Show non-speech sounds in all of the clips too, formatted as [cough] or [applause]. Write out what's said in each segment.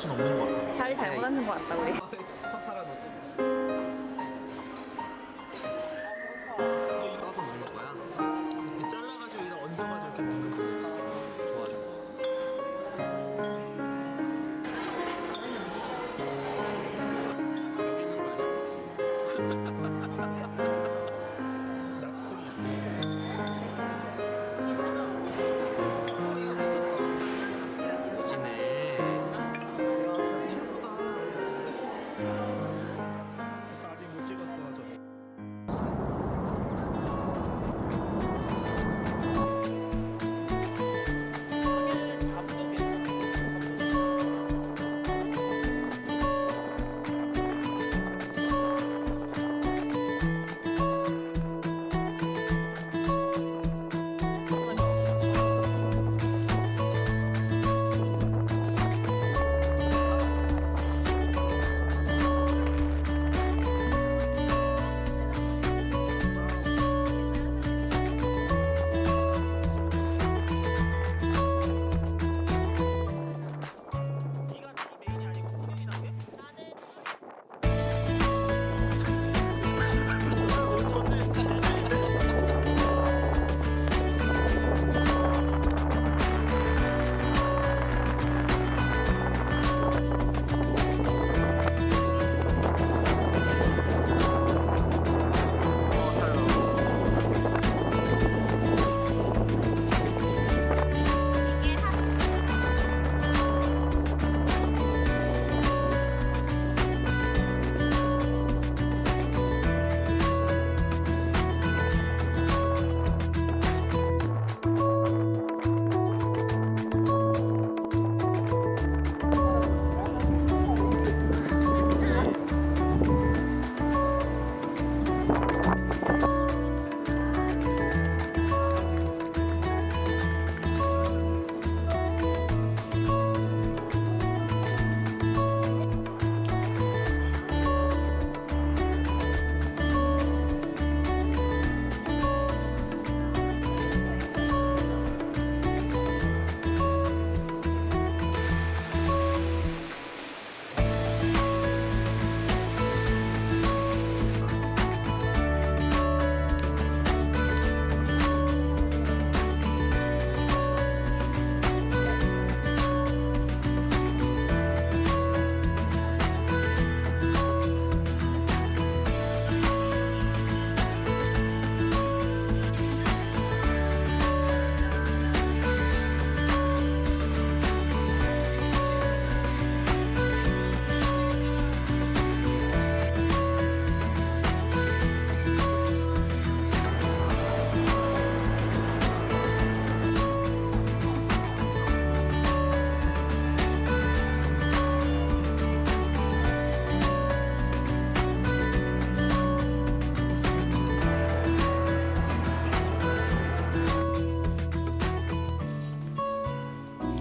정신 없는 것 같아요. 자리 잘못 앉는 것 같다 우리.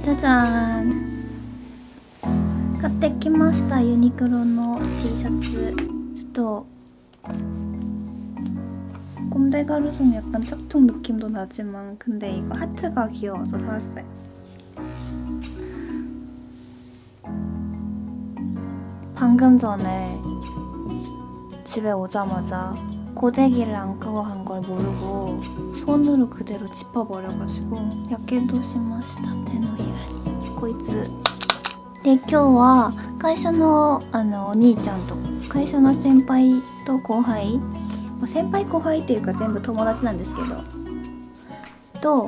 짜잔 買ってきましたユニクロの T シャツちょっと 꼼데 가루송 약간 짝퉁 느낌도 나지만 근데 이거 하트가 귀여워서 사왔어요 방금 전에 집에 오자마자 고데기를 안 끄고 간 걸 모르고 손으로 그대로 짚어버려가지고 야케도 시마시타 테노히라니 こいつで今日は会社のあのお兄ちゃんと会社の先輩と後輩まあ先輩後輩っていうか全部友達なんですけどと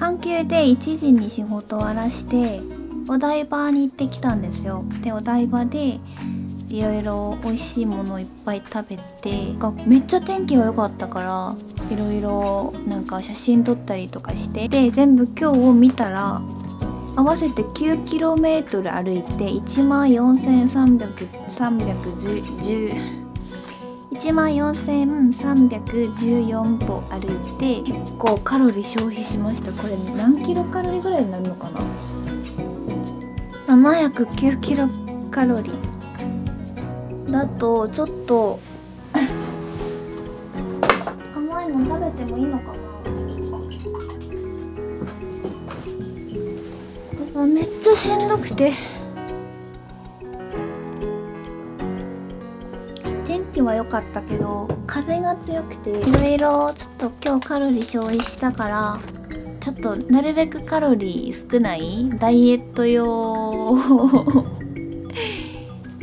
阪急で1時に仕事終わらしてお台場に行ってきたんですよでお台場で いろいろ美味しいものをいっぱい食べてめっちゃ天気が良かったからいろいろなんか写真撮ったりとかしてで全部今日を見たら合わせて 9km 歩いて1万4310 1万4314歩歩いて結構カロリー消費しました。これ何キロカロリーぐらいになるのかな？709キロカロリー。だとちょっと甘いの食べてもいいのかな？めっちゃしんどくて。天気は良かったけど風が強くていろいろちょっと今日カロリー消費したからちょっとなるべくカロリー少ないダイエット用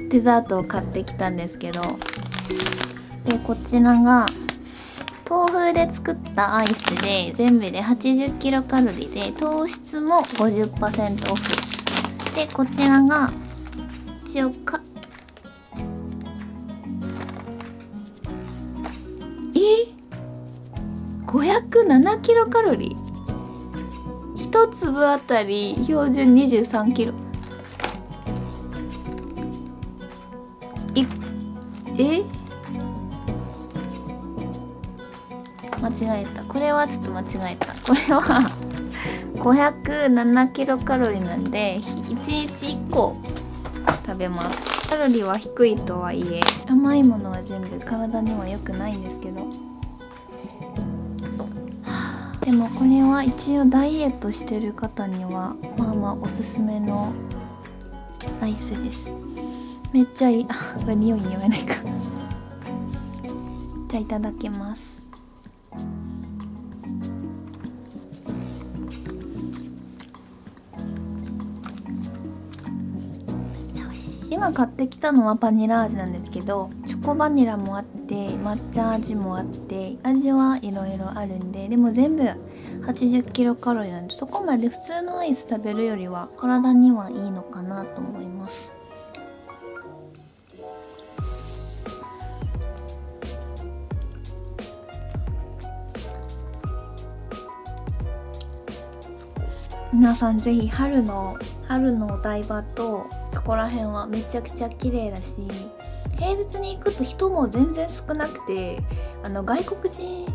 デザートを買ってきたんですけどでこちらが豆腐で作ったアイスで全部で80キロカロリーで糖質も50%オフ。でこちらが一応かえ？507キロカロリー？一粒あたり標準23キロ。いえ？間違えた。これはちょっと間違えた。これは [laughs] 507キロカロリーなんで1日1個食べます。カロリーは低いとはいえ甘いものは全部体には良くないんですけど。[sighs] でもこれは一応ダイエットしてる方にはまあまあおすすめのアイスです。めっちゃいい。あ [laughs] これ匂いに読めないか。じゃあいただきます。今買ってきたのはバニラ味なんですけどチョコバニラもあって抹茶味もあって味はいろいろあるんででも全部80キロカロリーなんでそこまで普通のアイス食べるよりは体にはいいのかなと思います。皆さんぜひ春の春のお台場とそこら辺はめちゃくちゃ綺麗だし平日に行くと人も全然少なくてあの外国人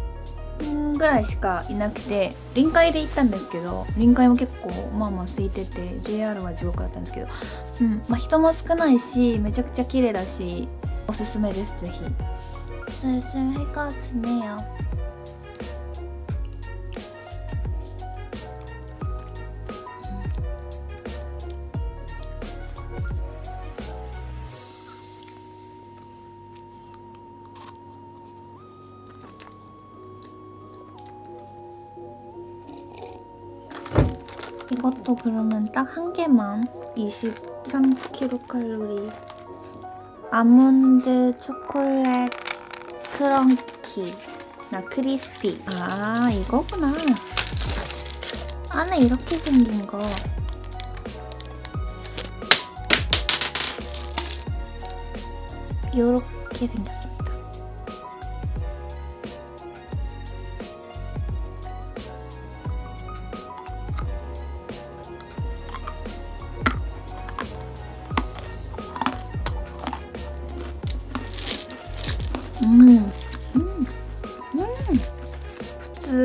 ぐらいしかいなくて臨海で行ったんですけど臨海も結構まあまあ空いてて JR は地獄だったんですけど、うんまあ、人も少ないしめちゃくちゃ綺麗だしおすすめですぜひ。是是那个是那样。 이것도 그러면 딱 한 개만 23kcal 아몬드 초콜릿 크런키. 나 크리스피. 아 이거구나. 안에 이렇게 생긴 거. 요렇게 생겼습